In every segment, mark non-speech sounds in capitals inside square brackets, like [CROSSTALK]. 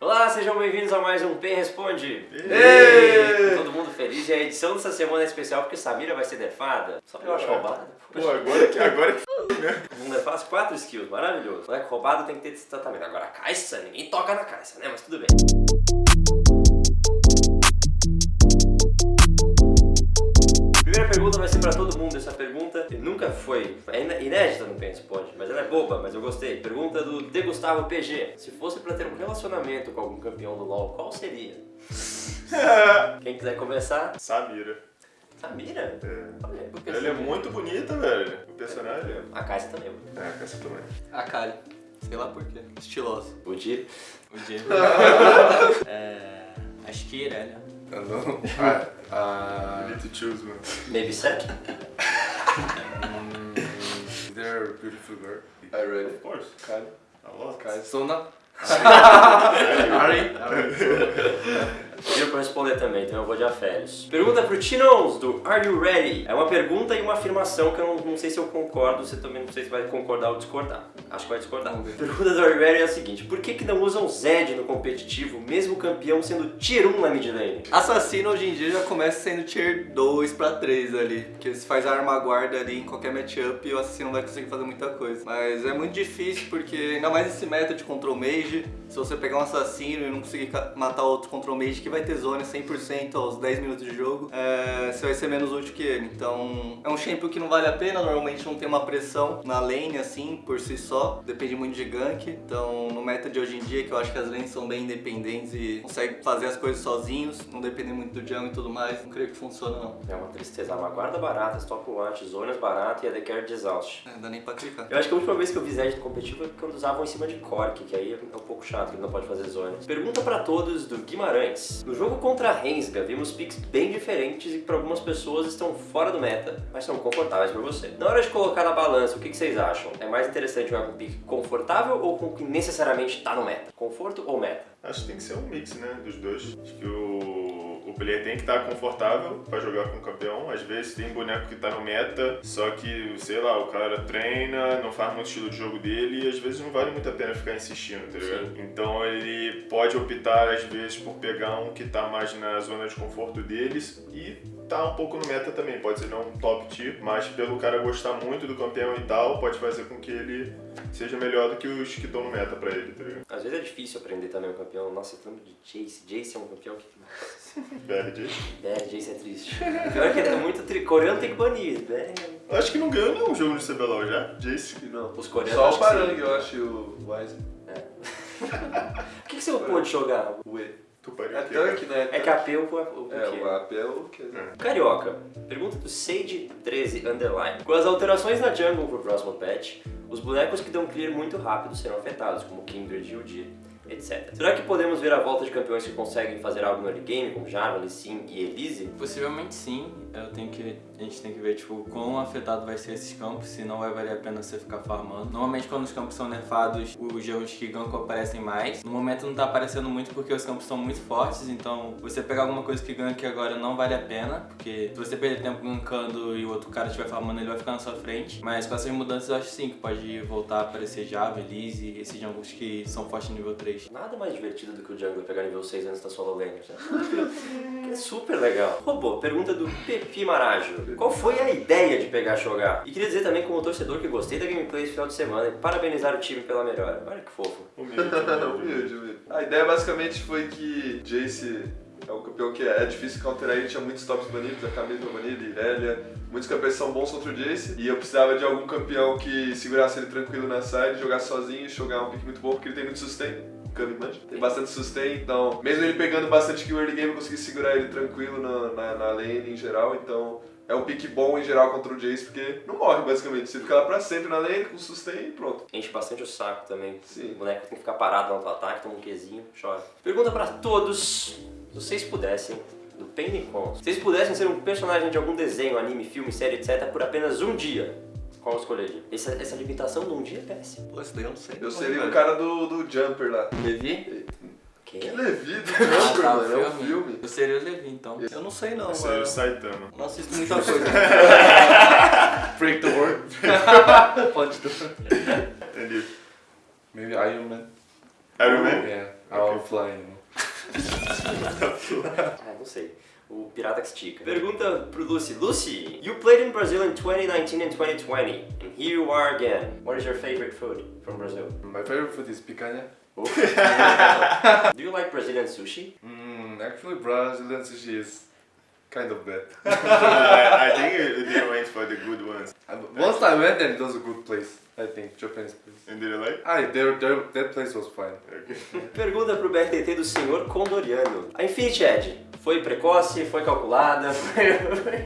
Olá, sejam bem-vindos a mais um Pen Responde. Êêêê! Todo mundo feliz e a edição dessa semana é especial porque Samira vai ser defada. Só porque eu acho roubada. Pô, agora que, agora que [LAUGHS] Um defaz, quatro skills, maravilhoso. Moleque roubado tem que ter esse tratamento. Agora a Caixa, ninguém toca na Caixa, né? Mas tudo bem. Primeira pergunta vai ser pra todo mundo. Essa pergunta nunca foi. É inédita no Pen Responde, mas ela é boba, mas eu gostei. Pergunta do De Gustavo PG. Se fosse pra ter um relacionamento com algum campeão do LoL, qual seria? [LAUGHS] Quem quiser começar? Samira. Samira? É. Olha, Ela é muito bonita, velho. O personagem. A Caixa também. É, essa também. A Kali. Sei lá por quê. Estilosa. O Di. O Diego. [LAUGHS] é, acho que Irelia. Eu não. [LAUGHS] Ah, ah, You need to choose, mano. Maybe Seth? They're a beautiful girl. I read Of course. Kali. A lot. Kali. Sona. [LAUGHS] Ari. [LAUGHS] Pediu pra responder também, então eu vou de aférios. Pergunta pro Tinons, do Are You Ready? É uma pergunta e uma afirmação que eu não, não sei se eu concordo, você também não sei se vai concordar ou discordar. Acho que vai discordar. Pergunta do Are You Ready é a seguinte, por que que não usam Zed no competitivo, mesmo campeão sendo tier 1 na mid lane? Assassino hoje em dia já começa sendo tier 2 pra 3 ali. Porque se faz a arma guarda ali em qualquer matchup, o assassino vai conseguir fazer muita coisa. Mas é muito difícil porque, ainda mais esse meta de control mage, se você pegar um assassino e não conseguir matar outro control mage que vai ter zone 100% aos 10 minutos de jogo, é, você vai ser menos útil que ele. Então é um champion que não vale a pena, normalmente não tem uma pressão na lane assim por si só, depende muito de gank. Então no meta de hoje em dia, que eu acho que as lanes são bem independentes e conseguem fazer as coisas sozinhos, não dependem muito do jungle e tudo mais, não creio que funciona não. É uma tristeza, uma guarda barata, stop watch, zonas barata e a The Care de exaust. É, Não dá nem pra clicar. Eu acho que a última vez que eu vi Zed no competitivo é quando usavam em cima de Cork, que aí é um pouco chato, que ele não pode fazer zonas. Pergunta pra todos do Guimarães. No jogo contra a Rensga, vimos picks bem diferentes e que pra algumas pessoas estão fora do meta, mas são confortáveis pra você. Na hora de colocar na balança, o que, que vocês acham? É mais interessante jogar com pick confortável ou com o que necessariamente tá no meta? Conforto ou meta? Acho que tem que ser um mix, né, dos dois. Acho que o player tem que estar confortável pra jogar com o campeão. Às vezes tem boneco que tá no meta, só que, sei lá, o cara treina, não faz muito estilo de jogo dele e às vezes não vale muito a pena ficar insistindo, tá ligado? Então ele pode optar, às vezes, por pegar um que tá mais na zona de conforto deles e tá um pouco no meta também. Pode ser não um top tier, mas pelo cara gostar muito do campeão e tal, pode fazer com que ele seja melhor do que os que no meta pra ele, tá ligado? Às vezes é difícil aprender também o campeão. Nossa, eu lembro de Jace. Jace é um campeão que... BRD. É, Jace é triste. Pior que ele é muito tri... Coreano tem que banir, né? Acho que não ganhou nenhum jogo de CBLOL já, Jace. Não. Os coreanos Só acho o. Parang, eu acho, e o Wise. [LAUGHS] O que, que você pôde jogar? O E. Tu pariu É tanque, né? É que AP o, o, o É, quê? o AP é o que? Carioca, pergunta do Sage13 Underline. Com as alterações na jungle pro próximo patch, os bonecos que dão clear muito rápido serão afetados, como Kindred e Udyr, etc. Será que podemos ver a volta de campeões que conseguem fazer algo no early game, como Jarvan, Lee Sin e Elise? Possivelmente sim, eu tenho que, a gente tem que ver tipo, quão afetado vai ser esses campos, se não vai valer a pena você ficar farmando. Normalmente quando os campos são nerfados, os jogos que gank aparecem mais. No momento não tá aparecendo muito porque os campos são muito fortes, então você pegar alguma coisa que gank agora não vale a pena, porque se você perder tempo gankando e o outro cara estiver farmando, ele vai ficar na sua frente. Mas com essas mudanças eu acho sim que pode voltar a aparecer Java, Elise, esses jungles que são fortes no nível 3. Nada mais divertido do que o jungler pegar nível 6 antes da solo lane. né? é super legal. Robô, pergunta do Pepi Marajo. Qual foi a ideia de pegar Shogar? E queria dizer também como torcedor que gostei da gameplay esse final de semana e parabenizar o time pela melhora. Olha que fofo. Humilde, humilde. humilde, humilde. A ideia basicamente foi que Jace é um campeão que é difícil counterar ele, tinha muitos tops banidos, a Camila banida, Irelia, muitos campeões são bons contra o Jace, e eu precisava de algum campeão que segurasse ele tranquilo na side, jogasse sozinho e jogar um pick muito bom, porque ele tem muito sustain. Tem bastante sustain, então, mesmo ele pegando bastante early game, eu consegui segurar ele tranquilo na, na, na lane em geral, então é um pick bom em geral contra o Jace, porque não morre basicamente, você fica lá pra sempre na lane com sustain e pronto. Enche bastante o saco também. Sim. O boneco tem que ficar parado no auto-ataque, toma um Qzinho, chora. Pergunta pra todos, se vocês pudessem, do Pennycon, se vocês pudessem ser um personagem de algum desenho, anime, filme, série, etc, por apenas um dia, qual escolheria? Essa, essa limitação de um dia é péssima. Pô, isso daí eu não sei. Eu seria velho. o cara do, do Jumper lá. Levi? Que? Que Levi do Ah, Jumper, tá, mano, é um filme. Eu seria o Levi então. Eu não sei não, Seria mano. o Saitama. Não assisto muita coisa. [LAUGHS] [LAUGHS] Break the world. Pode tudo. Entendi. Maybe Iron Man. Iron Man? Yeah. Our flying. Ah, não sei. O pirata que estica. Pergunta pro Lucy. Lucy, you played in Brazil in 2019 and 2020. And here you are again. What is your favorite food from Brazil? My favorite food is picanha. [LAUGHS] Do you like Brazilian sushi? Mm, actually, Brazilian sushi is kind of bad. [LAUGHS] I, I think they went for the good ones. Once I went and it was a good place. I think Japanese place. And did you like? Ah, their, their, that place was fine. Okay. [LAUGHS] Pergunta pro BRTT do senhor Condoriano. A Infinity Edge foi precoce, foi calculada, foi...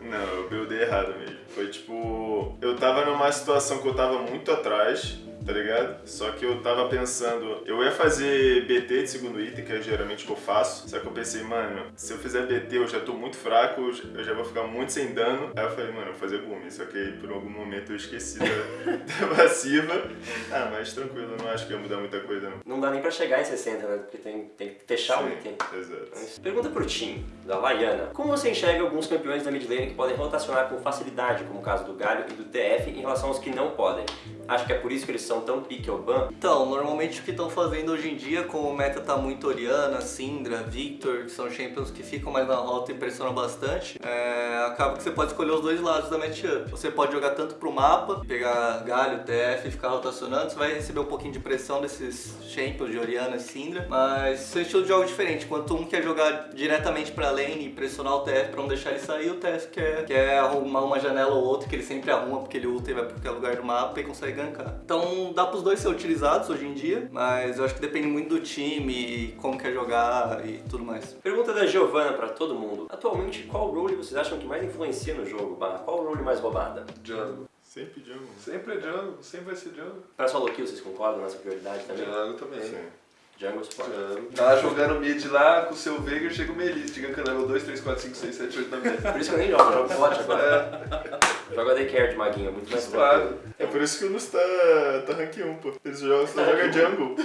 Não, eu buildei errado mesmo. Foi tipo. Eu tava numa situação que eu tava muito atrás, tá ligado? Só que eu tava pensando. Eu ia fazer BT de segundo item, que é geralmente o que eu faço. Só que eu pensei, mano, se eu fizer BT eu já tô muito fraco, eu já vou ficar muito sem dano. Aí eu falei, mano, eu vou fazer Gumi. Só que por algum momento eu esqueci da, [LAUGHS] da passiva. Ah, mas tranquilo, não acho que ia mudar muita coisa não. Não dá nem pra chegar em 60, né? Porque tem, tem que fechar o Sim, item. Exato. Pergunta pro Tim, da Laiana. Como você enxerga alguns campeões da mid lane que podem rotacionar com facilidade, como o caso do Galho e do TF, em relação aos que não podem? Acho que é por isso que eles são tão pique ao ban? Então, normalmente o que estão fazendo hoje em dia, como o meta tá muito Oriana, Syndra, Victor, que são champions que ficam mais na rota e pressionam bastante, é, acaba que você pode escolher os dois lados da matchup. Você pode jogar tanto pro mapa, pegar Galho, TF e ficar rotacionando, você vai receber um pouquinho de pressão desses champions de Oriana e Syndra, mas são estilos de jogo diferentes. Enquanto um quer jogar diretamente pra lane e pressionar o TF pra não deixar ele sair, o TF quer, quer arrumar uma janela ou outra que ele sempre arruma, porque ele ulta e vai pra qualquer lugar do mapa e consegue gankar. Então dá pros dois ser utilizados hoje em dia, mas eu acho que depende muito do time e como quer jogar e tudo mais. Pergunta da Giovanna pra todo mundo. Atualmente, qual role vocês acham que mais influencia no jogo? Barra, qual role mais roubada? Jungle. Sempre jungle. Sempre é Jungle, sempre vai ser Jungle. Pra solo kill, vocês concordam nessa prioridade também? Jungle também. Sim. Jungle Support. Jungle. Tá lá jogando mid lá com o seu Veigar, chega o Melis, chega com level 2, 3, 4, 5, 6, 7, 8 na mesa. Por isso que eu nem jogo, eu jogo bot agora. É, Jogo AD Carry de maguinho, é muito mais tranquilo. É por isso que o Luz tá, tá rank 1, pô. Eles jogam, só Tá joga rank jungle.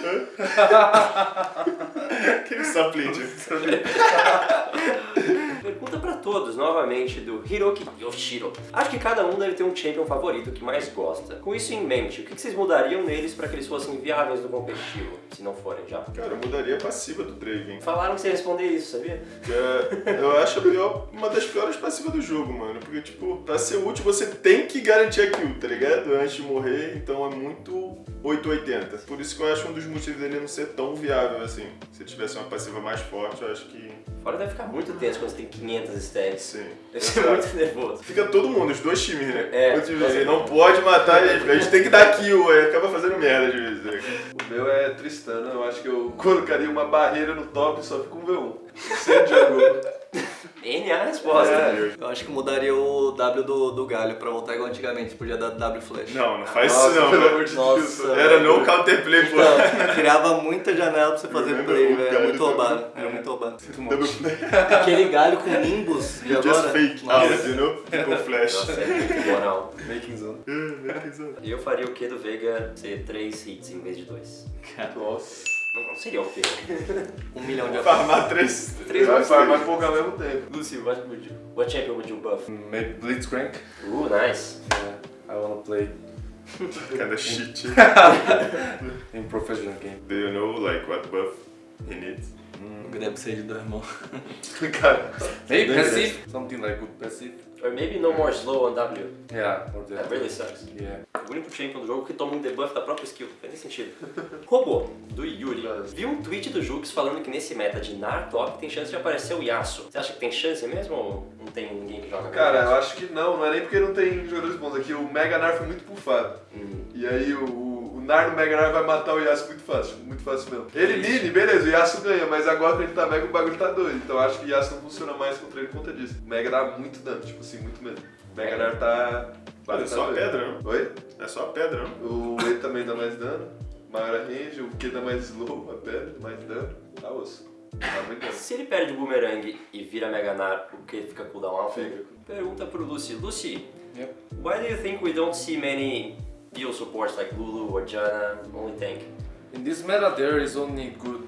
Aquele [LAUGHS] sapling. [LAUGHS] Todos, novamente, do Hiroki Yoshiro. Acho que cada um deve ter um champion favorito que mais gosta. Com isso em mente, o que vocês mudariam neles pra que eles fossem viáveis no competitivo? Se não forem já. Cara, eu mudaria a passiva do Draven. Falaram que você ia responder isso, sabia? É- eu acho a pior, uma das piores passivas do jogo, mano. Porque, tipo, pra ser útil você tem que garantir a kill, tá ligado? Antes de morrer, então é muito 880. Por isso que eu acho um dos motivos dele não ser tão viável assim. Se tivesse uma passiva mais forte, eu acho que. Fora deve ficar muito tenso quando você tem 500 stacks. Sim. Deve ser muito nervoso. Fica todo mundo, os dois times, né? É. O time assim, não pode matar ele, a gente tem que dar kill, aí acaba fazendo merda de vez. né? O meu é Tristana, eu acho que eu [LAUGHS] colocaria uma barreira no top e só fica um V1. Sem jungle. N é a resposta. É. Eu acho que mudaria o W do, do Galho pra voltar igual antigamente, podia dar W flash. Não, não faz Nossa, isso não, pelo amor de. Deus. Era no counterplay, pô. Então, criava muita janela pra você fazer play, velho. Era muito roubado. Era muito roubado. Muito play. [LAUGHS] Aquele galho com Nimbus de Just agora. fake. Nossa. Ah, you know? Com flash. Nossa, é muito moral. Making zone. E eu faria o que do Veiga ser 3 hits em vez de 2? Nossa. Não, não seria o quê? Um milhão de Farmar três. Três Vai farmar pouco ao mesmo tempo. Lucy, what, would you, what champion would you buff? Maybe Blitzcrank. Uh, nice. Yeah, I wanna play [LAUGHS] Kinda shit. [LAUGHS] in professional game. Do you know like what buff he needs? Deve ser de dois irmãos. [LAUGHS] Cara, Maybe passive. Something like good passive. Or maybe no more slow on W. Yeah, or That really sucks. Yeah. O único champion do jogo que toma um debuff da própria skill. Faz nem sentido. [LAUGHS] Robô, do Yuri. Vi um tweet do Jux falando que nesse meta de Nar top tem chance de aparecer o Yasuo. Você acha que tem chance mesmo ou não tem ninguém que joga cara, eu acho que não, não é nem porque não tem jogadores bons aqui. O Mega Nar foi muito bufado. Hum. E aí o, o Nar no Mega Nar vai matar o Yasuo muito fácil, muito fácil mesmo. Ele mini, beleza, o Yasuo ganha, mas agora que ele tá Mega o bagulho tá doido. Então eu acho que o Yasuo não funciona mais contra ele por conta disso. O Mega dá muito dano, tipo assim, muito mesmo. O Mega Nar tá. Mas é tá só pedra, não? Oi? É só a pedra, não? O E também dá mais dano, maior range, o Q dá mais slow, a pedra, mais dano, tá osso. Dá muito dano. Se ele perde o boomerang e vira Mega Nar, o que fica cooldown alto? Fica. Pergunta pro Lucy. Lucy, Yep. why do you think we don't see many deal supports like Lulu or Janna, only tank? In this meta, there is only good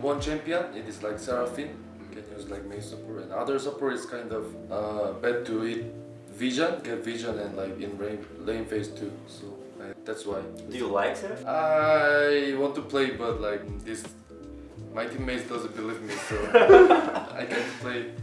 one champion. It is like Seraphine. You can use like main support, and other support is kind of uh, bad to hit vision, get vision, and like in lane, lane phase too. So uh, that's why. Do you like Seraph? I want to play, but like this My teammates doesn't believe me, so [LAUGHS] I can't play.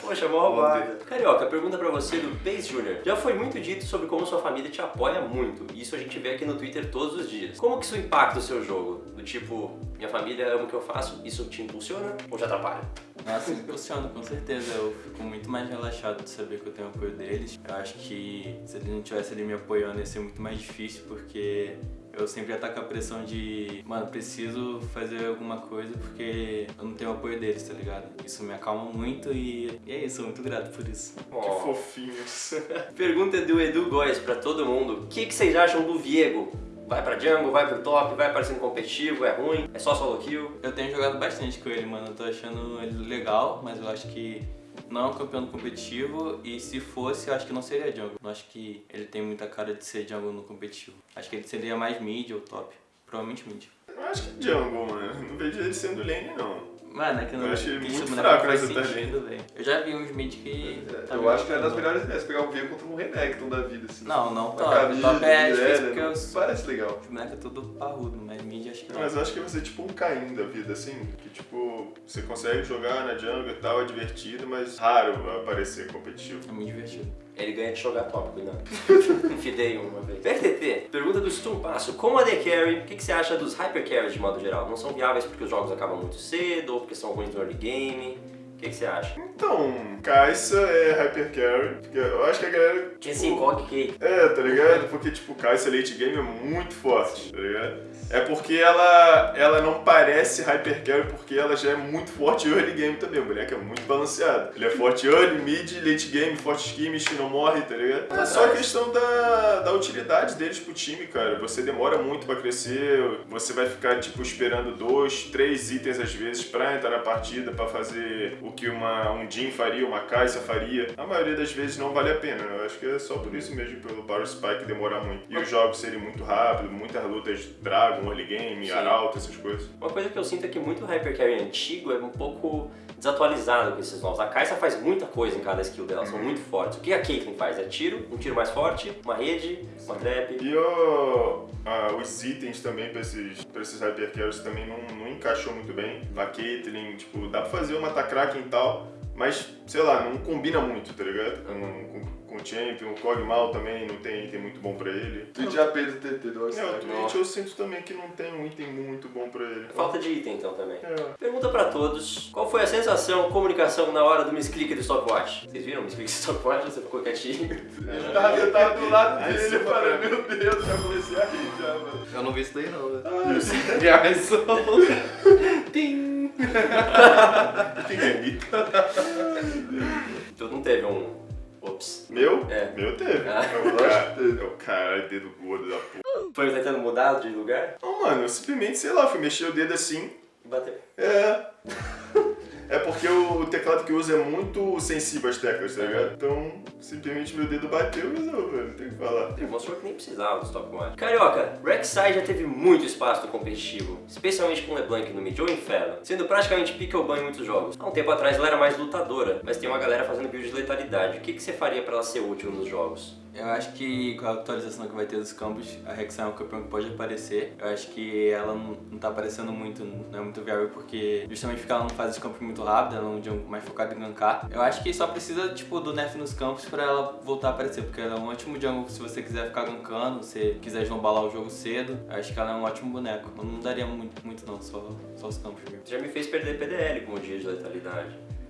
Poxa, mó roubada. Carioca, pergunta pra você do Base Junior. Já foi muito dito sobre como sua família te apoia muito. E isso a gente vê aqui no Twitter todos os dias. Como que isso impacta o seu jogo? Do tipo, minha família ama o que eu faço, isso te impulsiona ou te atrapalha? Nossa, impulsiona, com certeza. Eu fico muito mais relaxado de saber que eu tenho apoio deles. Eu acho que se eles não tivessem ali me apoiando ia ser muito mais difícil, porque eu sempre ia estar com a pressão de, mano, preciso fazer alguma coisa porque eu não tenho o apoio deles, tá ligado? Isso me acalma muito e, e é isso, sou muito grato por isso. Que Ó, fofinhos. [LAUGHS] Pergunta do Edu Góes pra todo mundo. O que, que vocês acham do Viego? Vai pra jungle, vai pro top, vai aparecendo competitivo, é ruim, é só solo kill? Eu tenho jogado bastante com ele, mano. Eu tô achando ele legal, mas eu acho que não é um campeão competitivo e se fosse, eu acho que não seria jungle. Eu acho que ele tem muita cara de ser jungle no competitivo. Acho que ele seria mais mid ou top. Provavelmente mid. Eu acho que jungle, mano. Não vejo ele sendo lane, não. Mano, é que não Eu achei que muito não fraco nessa sentido, velho. Eu já vi uns mid que. tá eu acho que é das melhores ideias, pegar o V contra um Renekton da vida, assim. Não, não top. camisa, top é né, difícil né, porque não os, Parece legal. os bonecos é tudo parrudo, mas mid acho que não. Mas eu acho que vai ser tipo um Caim da vida, assim. Que tipo, você consegue jogar na jungle e tal, é divertido, mas raro aparecer competitivo. É muito divertido. Ele ganha de jogar top, cuidado. [LAUGHS] Fidei uma vez. BRTT, pergunta do Stumpasso. Como AD Carry, o que, que você acha dos Hyper Carries de modo geral? Não são viáveis porque os jogos acabam muito cedo ou porque são ruins no early game? Que, que você acha? Então, Kai'Sa é Hyper Carry. porque Eu acho que a galera. Tinha assim, Cog Cake. É, tá ligado? Porque, tipo, Kai'Sa late game é muito forte, tá ligado? É porque ela, ela não parece Hyper Carry porque ela já é muito forte early game também. O boneco é muito balanceado. Ele é forte early, mid, late game, forte skimish, não morre, tá ligado? É só a questão da, da utilidade deles pro time, cara. Você demora muito pra crescer, você vai ficar, tipo, esperando dois, três itens às vezes pra entrar na partida, pra fazer o que uma, um Jin faria, uma Kai'Sa faria. A maioria das vezes não vale a pena. Eu acho que é só por isso mesmo, pelo Power Spike demorar muito. E os jogos serem muito rápidos, muitas lutas Dragon, early game, Sim. Arauto, essas coisas. Uma coisa que eu sinto é que muito Hyper Carry antigo é um pouco desatualizado com esses novos. A Kai'Sa faz muita coisa em cada skill dela, são muito fortes. O que a Caitlyn faz? É tiro, um tiro mais forte, uma rede, uma trap. E o, ah, os itens também pra esses, pra esses Hyper Carries também não, não encaixou muito bem. A Caitlyn, tipo, dá pra fazer uma Takraken e tal, mas, sei lá, não combina muito, tá ligado? Com, com, com o Champion, o Kog'Maw também não tem item muito bom pra ele. Twitch AP do TT do É, o All-Star. Twitch eu sinto também que não tem um item muito bom pra ele. Falta de item então também. É. Pergunta pra todos, qual foi a sensação, comunicação na hora do misclick do stopwatch? Vocês viram o misclick do stopwatch? Você ficou quietinho? Ele tava, eu tava do lado dele, eu falei, meu Deus, já comecei a rir já, mano. Eu não vi isso daí não, né? Garçom. Tim! Tem ali. Tu não teve um... Ops. Meu? É. Meu teve. Ah. É o cara, é o cara, dedo gordo da porra. Foi tentando mudar de lugar? Não, mano, eu simplesmente, sei lá, fui mexer o dedo assim. Bateu. É. [LAUGHS] É porque o teclado que eu uso é muito sensível às teclas, tá ligado? Então, simplesmente meu dedo bateu e resolveu, não tem o que falar. Ele mostrou que nem precisava do stopwatch. Carioca, Rek'Sai já teve muito espaço no competitivo, especialmente com LeBlanc no mid ou Inferno, sendo praticamente pick ou ban em muitos jogos. Há um tempo atrás ela era mais lutadora, mas tem uma galera fazendo build de letalidade. O que, que você faria pra ela ser útil nos jogos? Eu acho que com a atualização que vai ter dos campos, a Rek'Sai é um campeão que pode aparecer. Eu acho que ela não, não tá aparecendo muito, não é muito viável, porque justamente porque ela não faz os campos muito rápido, ela é um jungle mais focado em gankar. Eu acho que só precisa, tipo, do nerf nos campos pra ela voltar a aparecer, porque ela é um ótimo jungle se você quiser ficar gankando, se quiser esnobalar o jogo cedo. Acho que ela é um ótimo boneco. Eu não daria muito, muito não, só, só os campos mesmo. Já me fez perder PDL com o dia de letalidade.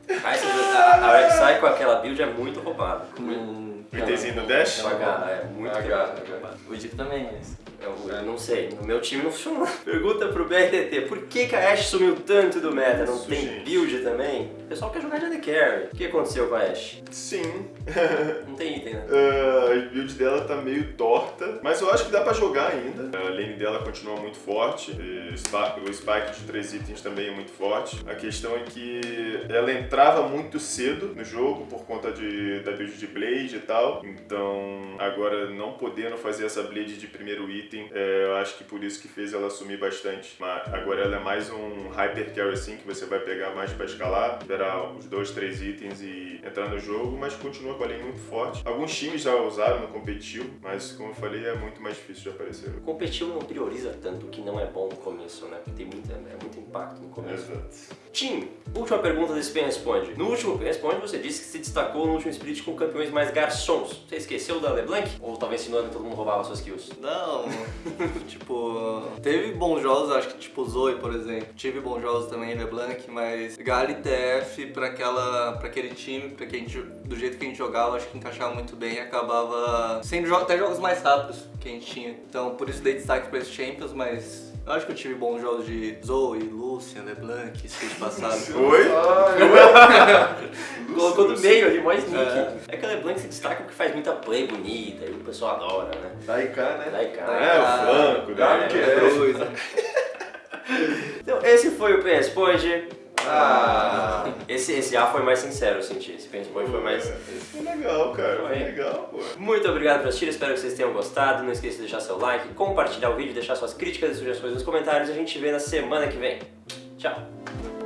Essa- a, a Rek'Sai com aquela build é muito roubada. Com O itemzinho do dash? É garra, é muito H, quebrada. H. O Dico também é esse. Eu, eu não sei, no meu time não [LAUGHS] funcionou. Pergunta pro BRTT, por que, que a Ashe sumiu tanto do meta? Não Isso, tem gente. build também? O pessoal quer jogar de AD Carry. O que aconteceu com a Ashe? Sim. [LAUGHS] Não tem item, né? [LAUGHS] Ah, a build dela tá meio torta, mas eu acho que dá pra jogar ainda. A lane dela continua muito forte, e o o spike de três itens também é muito forte. A questão é que ela entrava muito cedo no jogo por conta de, da build de Blade e tal, então agora não podendo fazer essa Blade de primeiro item. É, eu acho que por isso que fez ela sumir bastante. Mas agora ela é mais um hyper carry assim, que você vai pegar mais pra escalar, esperar os dois, três itens e entrar no jogo, mas continua com a linha muito forte. Alguns times já usaram no competitivo, mas como eu falei, é muito mais difícil de aparecer. O competitivo não prioriza tanto o que não é bom no começo, né? Porque tem muita, é muito impacto no começo. Exato. Tim, última pergunta desse Pen Responde. No último Pen Responde você disse que se destacou no último split com campeões mais garçons. Você esqueceu da LeBlanc? Ou tava ensinando que todo mundo roubava suas kills? Não, [LAUGHS] tipo, teve bons jogos, acho que tipo Zoe, por exemplo. Tive bons jogos também, LeBlanc, mas Gali TF pra, aquela, pra aquele time, pra que gente, do jeito que a gente jogava, acho que encaixava muito bem e acabava sendo até jogos mais rápidos que a gente tinha. Então por isso dei destaque pra esses Champions, mas eu acho que eu tive bons jogos de Zoe, Lucian, LeBlanc, split passado. [LAUGHS] Oi? [LAUGHS] Colocou no meio ali, mais nick. É. que a LeBlanc se destaca porque faz muita play bonita e o pessoal adora, né? Daika, né? Cara. É, o Franco, né? que É, Cruz. [LAUGHS] Então, esse foi o Pen Responde. Ah. Esse, esse A foi mais sincero, eu senti. Esse Responde foi mais... Foi legal, cara. Foi legal, pô. Muito obrigado por assistir, espero que vocês tenham gostado. Não esqueça de deixar seu like, compartilhar o vídeo, deixar suas críticas e sugestões nos comentários. A gente vê na semana que vem. Tchau!